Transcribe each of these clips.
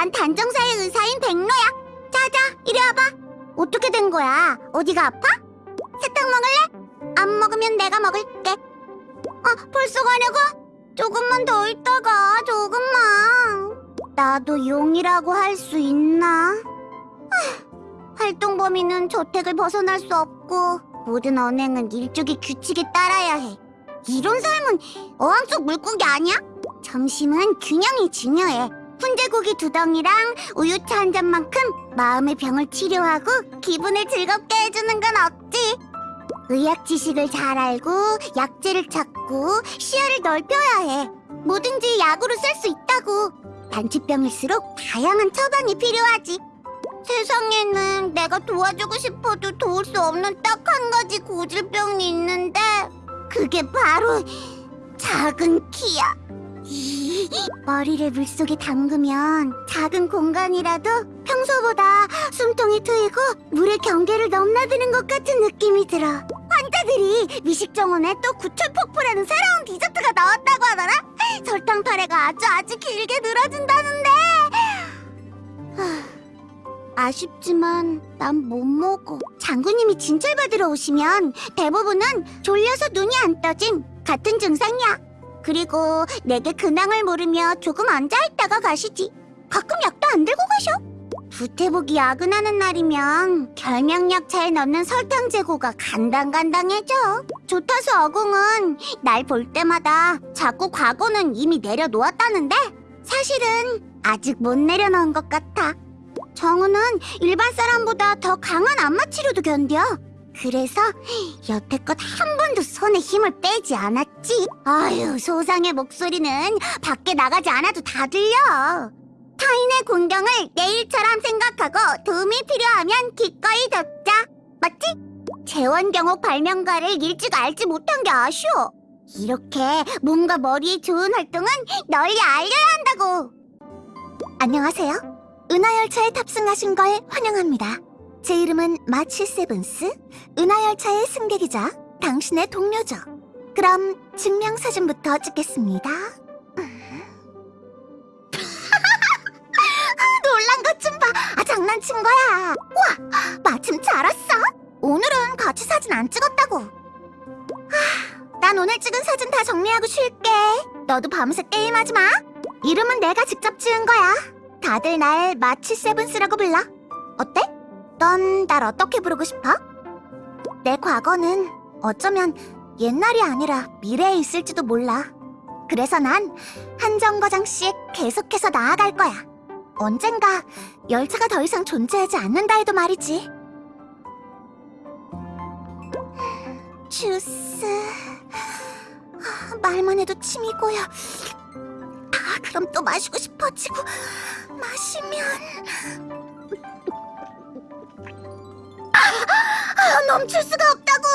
난 단정사의 의사인 백로야. 자자, 이리 와봐. 어떻게 된 거야? 어디가 아파? 사탕 먹을래? 안 먹으면 내가 먹을게. 아, 벌써 가려고? 조금만 더 있다가, 조금만. 나도 용이라고 할 수 있나? 하, 활동 범위는 저택을 벗어날 수 없고 모든 언행은 일종의 규칙에 따라야 해. 이런 삶은 어항 속 물고기 아니야? 점심은 균형이 중요해. 훈제고기 두 덩이랑 우유차 한 잔만큼 마음의 병을 치료하고 기분을 즐겁게 해주는 건 없지. 의학 지식을 잘 알고 약재를 찾고 시야를 넓혀야 해. 뭐든지 약으로 쓸 수 있다고. 단치병일수록 다양한 처방이 필요하지. 세상에는 내가 도와주고 싶어도 도울 수 없는 딱 한 가지 고질병이 있는데 그게 바로 작은 키야. 머리를 물속에 담그면 작은 공간이라도 평소보다 숨통이 트이고 물의 경계를 넘나드는 것 같은 느낌이 들어. 환자들이 미식 정원에 또 구철 폭포라는 새로운 디저트가 나왔다고 하더라. 설탕 타래가 아주 아주 길게 늘어진다는데. 하, 아쉽지만 난 못 먹어. 장군님이 진찰 받으러 오시면 대부분은 졸려서 눈이 안 떠짐 같은 증상이야. 그리고 내게 근황을 물으며 조금 앉아있다가 가시지. 가끔 약도 안 들고 가셔. 부태복이 야근하는 날이면 결명약차에 넣는 설탕 재고가 간당간당해져. 조타수 어공은 날 볼 때마다 자꾸 과거는 이미 내려놓았다는데 사실은 아직 못 내려놓은 것 같아. 정우는 일반 사람보다 더 강한 안마 치료도 견뎌. 그래서 여태껏 한 번도 손에 힘을 빼지 않았지. 아유, 소상의 목소리는 밖에 나가지 않아도 다 들려. 타인의 공경을 내일처럼 생각하고 도움이 필요하면 기꺼이 돕자. 맞지? 재원경옥 발명가를 일찍 알지 못한 게 아쉬워. 이렇게 몸과 머리에 좋은 활동은 널리 알려야 한다고. 안녕하세요. 은하열차에 탑승하신 걸 환영합니다. 제 이름은 마치 세븐스, 은하열차의 승객이자 당신의 동료죠. 그럼 증명사진부터 찍겠습니다. 놀란 것 좀 봐. 아, 장난친 거야. 와, 마침 잘 왔어. 오늘은 같이 사진 안 찍었다고. 아, 난 오늘 찍은 사진 다 정리하고 쉴게. 너도 밤새 게임하지 마. 이름은 내가 직접 지은 거야. 다들 날 마치 세븐스라고 불러. 어때? 넌 날 어떻게 부르고 싶어? 내 과거는 어쩌면 옛날이 아니라 미래에 있을지도 몰라. 그래서 난 한 정거장씩 계속해서 나아갈 거야. 언젠가 열차가 더 이상 존재하지 않는다 해도 말이지. 주스... 아, 말만 해도 침이 고여. 아, 그럼 또 마시고 싶어지고 마시면... 아, 멈출 수가 없다고!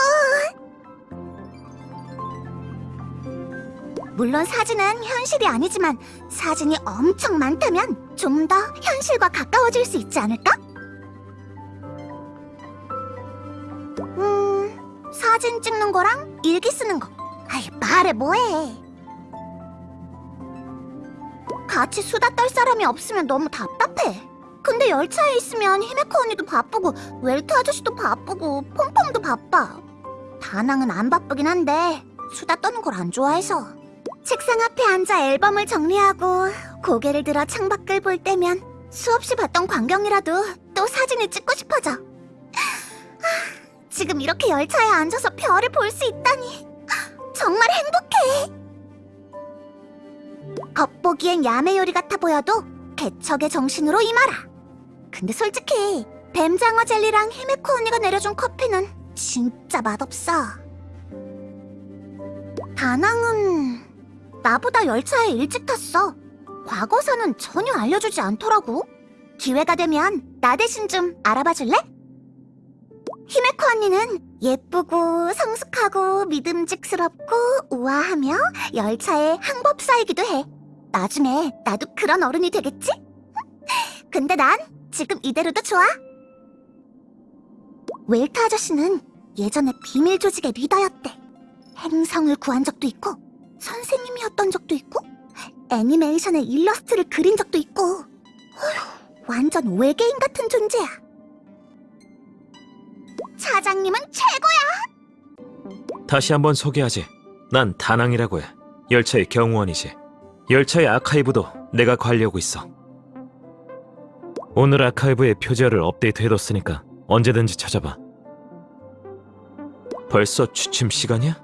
물론 사진은 현실이 아니지만 사진이 엄청 많다면 좀 더 현실과 가까워질 수 있지 않을까? 음, 사진 찍는 거랑 일기 쓰는 거. 아이, 말해 뭐해. 같이 수다 떨 사람이 없으면 너무 답답해. 근데 열차에 있으면 히메코 언니도 바쁘고 웰트 아저씨도 바쁘고 폼폼도 바빠. 다낭은 안 바쁘긴 한데 수다 떠는 걸 안 좋아해서. 책상 앞에 앉아 앨범을 정리하고 고개를 들어 창밖을 볼 때면 수없이 봤던 광경이라도 또 사진을 찍고 싶어져. 하, 지금 이렇게 열차에 앉아서 별을 볼 수 있다니 정말 행복해. 겉보기엔 야매 요리 같아 보여도 개척의 정신으로 임하라. 근데 솔직히 뱀장어 젤리랑 히메코 언니가 내려준 커피는 진짜 맛없어. 다낭은 나보다 열차에 일찍 탔어. 과거사는 전혀 알려주지 않더라고. 기회가 되면 나 대신 좀 알아봐 줄래? 히메코 언니는 예쁘고 성숙하고 믿음직스럽고 우아하며 열차의 항법사이기도 해. 나중에 나도 그런 어른이 되겠지? 근데 난 지금 이대로도 좋아. 웰트 아저씨는 예전에 비밀 조직의 리더였대. 행성을 구한 적도 있고 선생님이었던 적도 있고 애니메이션의 일러스트를 그린 적도 있고 어휴, 완전 외계인 같은 존재야. 차장님은 최고야. 다시 한번 소개하지. 난 다낭이라고 해. 열차의 경호원이지. 열차의 아카이브도 내가 관리하고 있어. 오늘 아카이브의 표지어를 업데이트해뒀으니까 언제든지 찾아봐. 벌써 취침 시간이야?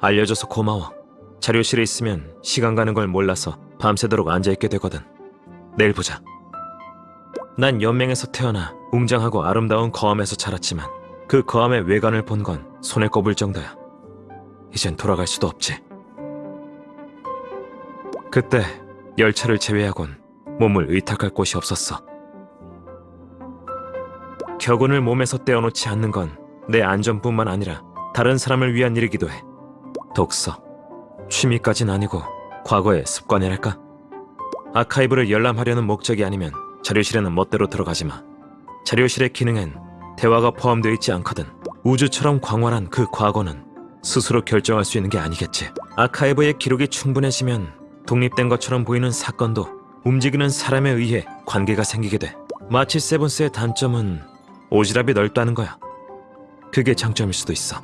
알려줘서 고마워. 자료실에 있으면 시간 가는 걸 몰라서 밤새도록 앉아있게 되거든. 내일 보자. 난 연맹에서 태어나 웅장하고 아름다운 거함에서 자랐지만 그 거함의 외관을 본 건 손에 꼽을 정도야. 이젠 돌아갈 수도 없지. 그때 열차를 제외하곤 몸을 의탁할 곳이 없었어. 격운을 몸에서 떼어놓지 않는 건 내 안전뿐만 아니라 다른 사람을 위한 일이기도 해. 독서, 취미까진 아니고 과거의 습관이랄까? 아카이브를 열람하려는 목적이 아니면 자료실에는 멋대로 들어가지 마. 자료실의 기능엔 대화가 포함되어 있지 않거든. 우주처럼 광활한 그 과거는 스스로 결정할 수 있는 게 아니겠지. 아카이브의 기록이 충분해지면 독립된 것처럼 보이는 사건도 움직이는 사람에 의해 관계가 생기게 돼. 마치 세븐스의 단점은 오지랖이 넓다는 거야. 그게 장점일 수도 있어.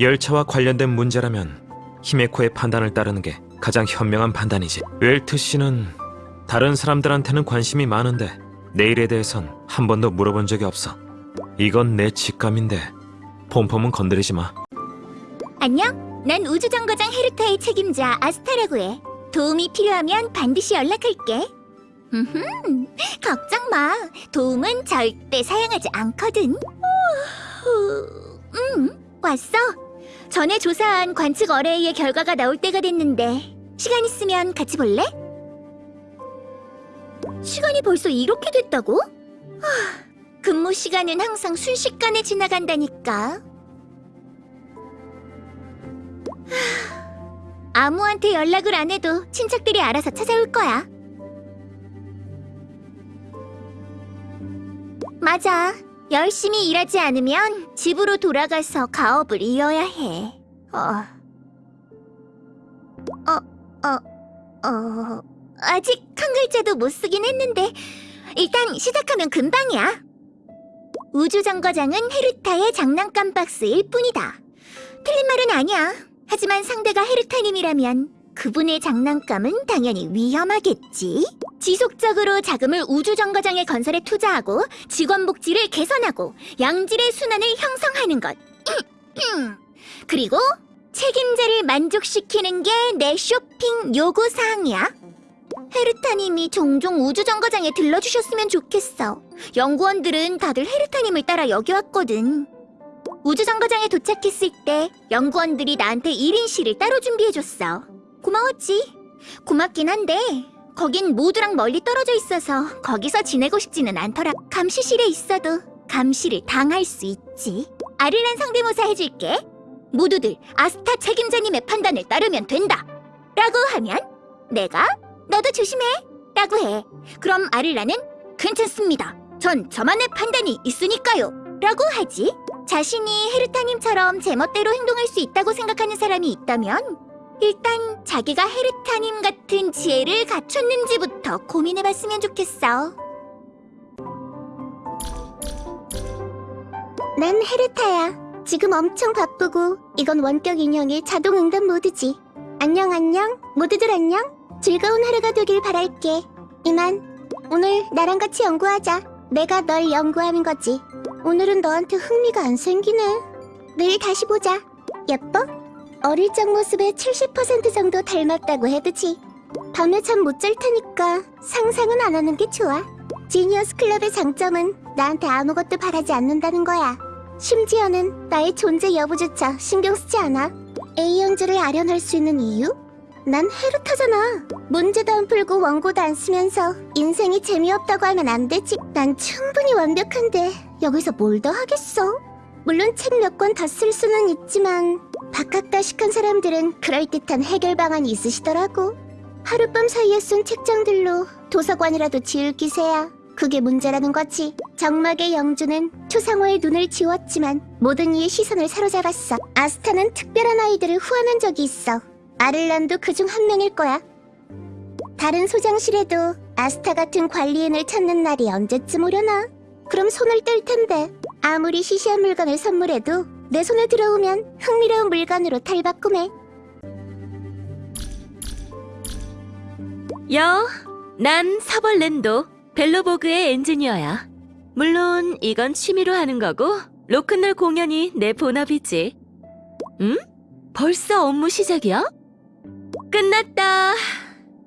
열차와 관련된 문제라면 히메코의 판단을 따르는 게 가장 현명한 판단이지. 웰트 씨는 다른 사람들한테는 관심이 많은데 내 일에 대해선 한 번도 물어본 적이 없어. 이건 내 직감인데 폼폼은 건드리지 마. 안녕. 난 우주정거장 헤르타의 책임자 아스타라고 해. 도움이 필요하면 반드시 연락할게. 음, 걱정 마. 도움은 절대 사양하지 않거든. 후, 음, 왔어. 전에 조사한 관측 어레이의 결과가 나올 때가 됐는데 시간 있으면 같이 볼래? 시간이 벌써 이렇게 됐다고? 하, 근무 시간은 항상 순식간에 지나간다니까. 아무한테 연락을 안 해도 친척들이 알아서 찾아올 거야. 맞아. 열심히 일하지 않으면 집으로 돌아가서 가업을 이어야 해. 어. 어, 어, 어. 아직 한 글자도 못 쓰긴 했는데, 일단 시작하면 금방이야. 우주정거장은 헤르타의 장난감 박스일 뿐이다. 틀린 말은 아니야. 하지만 상대가 헤르타님이라면 그분의 장난감은 당연히 위험하겠지. 지속적으로 자금을 우주정거장의 건설에 투자하고 직원 복지를 개선하고 양질의 순환을 형성하는 것. 그리고 책임자를 만족시키는 게 내 쇼핑 요구 사항이야. 헤르타님이 종종 우주정거장에 들러주셨으면 좋겠어. 연구원들은 다들 헤르타님을 따라 여기 왔거든. 우주정거장에 도착했을 때 연구원들이 나한테 1인실을 따로 준비해줬어. 고마웠지. 고맙긴 한데 거긴 모두랑 멀리 떨어져 있어서 거기서 지내고 싶지는 않더라. 감시실에 있어도 감시를 당할 수 있지. 아릴란 성대모사 해줄게. 모두들 아스타 책임자님의 판단을 따르면 된다. 라고 하면 내가 너도 조심해. 라고 해. 그럼 아릴라는 괜찮습니다. 전 저만의 판단이 있으니까요. 라고 하지. 자신이 헤르타님처럼 제멋대로 행동할 수 있다고 생각하는 사람이 있다면 일단 자기가 헤르타님 같은 지혜를 갖췄는지부터 고민해봤으면 좋겠어. 난 헤르타야. 지금 엄청 바쁘고 이건 원격 인형의 자동 응답 모드지. 안녕 안녕. 모두들 안녕. 즐거운 하루가 되길 바랄게. 이만. 오늘 나랑 같이 연구하자. 내가 널 연구하는 거지. 오늘은 너한테 흥미가 안 생기네. 내일 다시 보자. 예뻐? 어릴 적 모습의 70% 정도 닮았다고 해도지. 밤에 잠 못 잘 테니까 상상은 안 하는 게 좋아. 지니어스 클럽의 장점은 나한테 아무것도 바라지 않는다는 거야. 심지어는 나의 존재 여부조차 신경 쓰지 않아. A 형제를 아련할 수 있는 이유? 난 헤르타잖아. 문제도 안 풀고 원고도 안 쓰면서 인생이 재미없다고 하면 안 되지. 난 충분히 완벽한데 여기서 뭘 더 하겠어? 물론 책 몇권더쓸 수는 있지만 박학다식한 사람들은 그럴듯한 해결 방안이 있으시더라고. 하룻밤 사이에 쓴 책장들로 도서관이라도 지을 기세야. 그게 문제라는 거지. 정막의 영주는 초상화의 눈을 지웠지만 모든 이의 시선을 사로잡았어. 아스타는 특별한 아이들을 후원한 적이 있어. 아를란도 그중 한 명일 거야. 다른 소장실에도 아스타 같은 관리인을 찾는 날이 언제쯤 오려나? 그럼 손을 뗄 텐데 아무리 시시한 물건을 선물해도 내 손에 들어오면 흥미로운 물건으로 탈바꿈해. 여, 난 사벌랜도 벨로보그의 엔지니어야. 물론 이건 취미로 하는 거고 로큰롤 공연이 내 본업이지. 응? 벌써 업무 시작이야? 끝났다.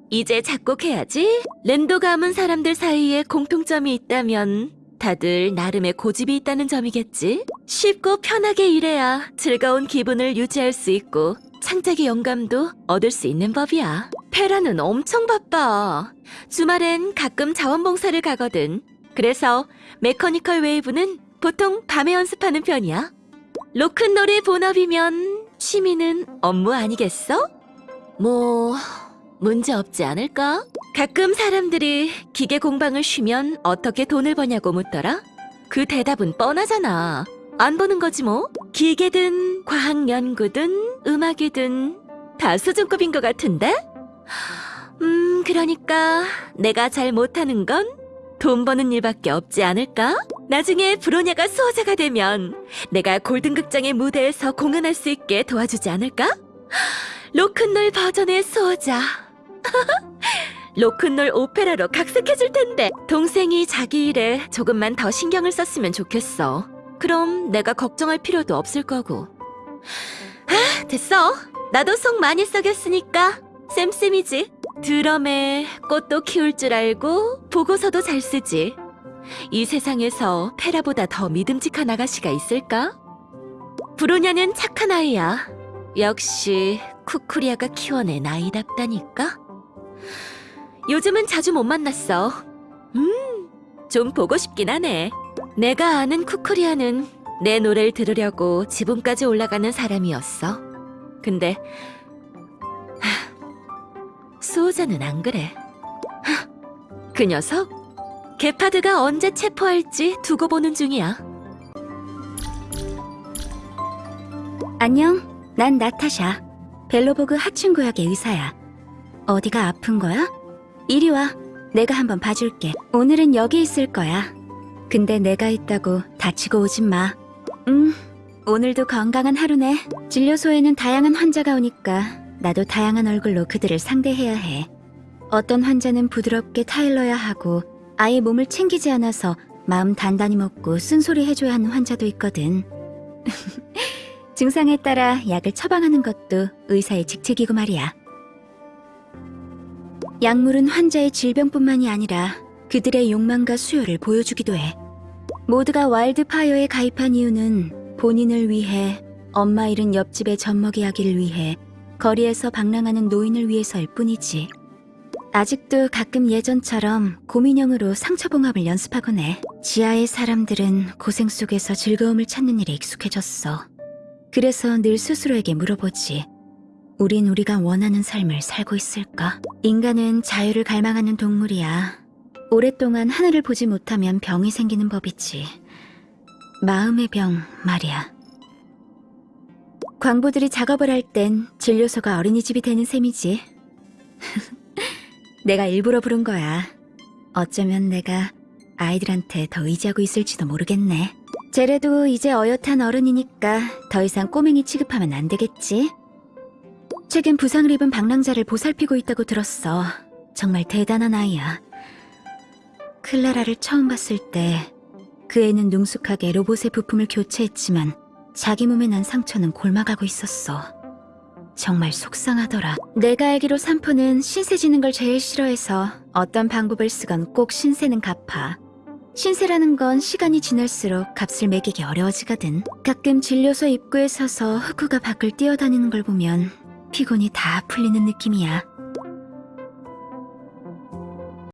이제 작곡해야지. 랜도 가문 사람들 사이에 공통점이 있다면 다들 나름의 고집이 있다는 점이겠지. 쉽고 편하게 일해야 즐거운 기분을 유지할 수 있고 창작의 영감도 얻을 수 있는 법이야. 페라는 엄청 바빠. 주말엔 가끔 자원봉사를 가거든. 그래서 메커니컬 웨이브는 보통 밤에 연습하는 편이야. 로큰롤의 본업이면 취미는 업무 아니겠어? 뭐 문제 없지 않을까? 가끔 사람들이 기계 공방을 쉬면 어떻게 돈을 버냐고 묻더라. 그 대답은 뻔하잖아. 안 보는 거지 뭐. 기계든 과학 연구든 음악이든 다 수준급인 것 같은데? 음, 그러니까 내가 잘 못하는 건 돈 버는 일밖에 없지 않을까? 나중에 브로냐가 수호자가 되면 내가 골든극장의 무대에서 공연할 수 있게 도와주지 않을까? 로큰롤 버전의 수호자. 로큰롤 오페라로 각색해줄 텐데 동생이 자기 일에 조금만 더 신경을 썼으면 좋겠어. 그럼 내가 걱정할 필요도 없을 거고. 아, 됐어. 나도 속 많이 썩였으니까 쌤쌤이지. 드럼에 꽃도 키울 줄 알고 보고서도 잘 쓰지. 이 세상에서 페라보다 더 믿음직한 아가씨가 있을까? 브로냐는 착한 아이야. 역시 쿠쿠리아가 키워낸 아이답다니까. 요즘은 자주 못 만났어. 음, 좀 보고 싶긴 하네. 내가 아는 쿠쿠리아는 내 노래를 들으려고 지붕까지 올라가는 사람이었어. 근데 하, 수호자는 안 그래. 하, 그 녀석 게파드가 언제 체포할지 두고 보는 중이야. 안녕, 난 나타샤. 벨로보그 하층구역의 의사야. 어디가 아픈 거야? 이리 와. 내가 한번 봐줄게. 오늘은 여기 있을 거야. 근데 내가 있다고 다치고 오진 마. 음, 오늘도 건강한 하루네. 진료소에는 다양한 환자가 오니까 나도 다양한 얼굴로 그들을 상대해야 해. 어떤 환자는 부드럽게 타일러야 하고 아예 몸을 챙기지 않아서 마음 단단히 먹고 쓴소리 해줘야 하는 환자도 있거든. 증상에 따라 약을 처방하는 것도 의사의 직책이고 말이야. 약물은 환자의 질병뿐만이 아니라 그들의 욕망과 수요를 보여주기도 해. 모두가 와일드파이어에 가입한 이유는 본인을 위해, 엄마 잃은 옆집의 젖먹이 아기를 위해, 거리에서 방랑하는 노인을 위해서일 뿐이지. 아직도 가끔 예전처럼 고민형으로 상처봉합을 연습하곤 해. 지하의 사람들은 고생 속에서 즐거움을 찾는 일에 익숙해졌어. 그래서 늘 스스로에게 물어보지. 우린 우리가 원하는 삶을 살고 있을까? 인간은 자유를 갈망하는 동물이야. 오랫동안 하늘을 보지 못하면 병이 생기는 법이지. 마음의 병 말이야. 광부들이 작업을 할 땐 진료소가 어린이집이 되는 셈이지. 내가 일부러 부른 거야. 어쩌면 내가 아이들한테 더 의지하고 있을지도 모르겠네. 제래도 이제 어엿한 어른이니까 더 이상 꼬맹이 취급하면 안 되겠지? 최근 부상을 입은 방랑자를 보살피고 있다고 들었어. 정말 대단한 아이야. 클라라를 처음 봤을 때 그 애는 능숙하게 로봇의 부품을 교체했지만 자기 몸에 난 상처는 골마가고 있었어. 정말 속상하더라. 내가 알기로 산포는 신세 지는 걸 제일 싫어해서 어떤 방법을 쓰건 꼭 신세는 갚아. 신세라는 건 시간이 지날수록 값을 매기기 어려워지거든. 가끔 진료소 입구에 서서 흑우가 밖을 뛰어다니는 걸 보면 피곤이 다 풀리는 느낌이야.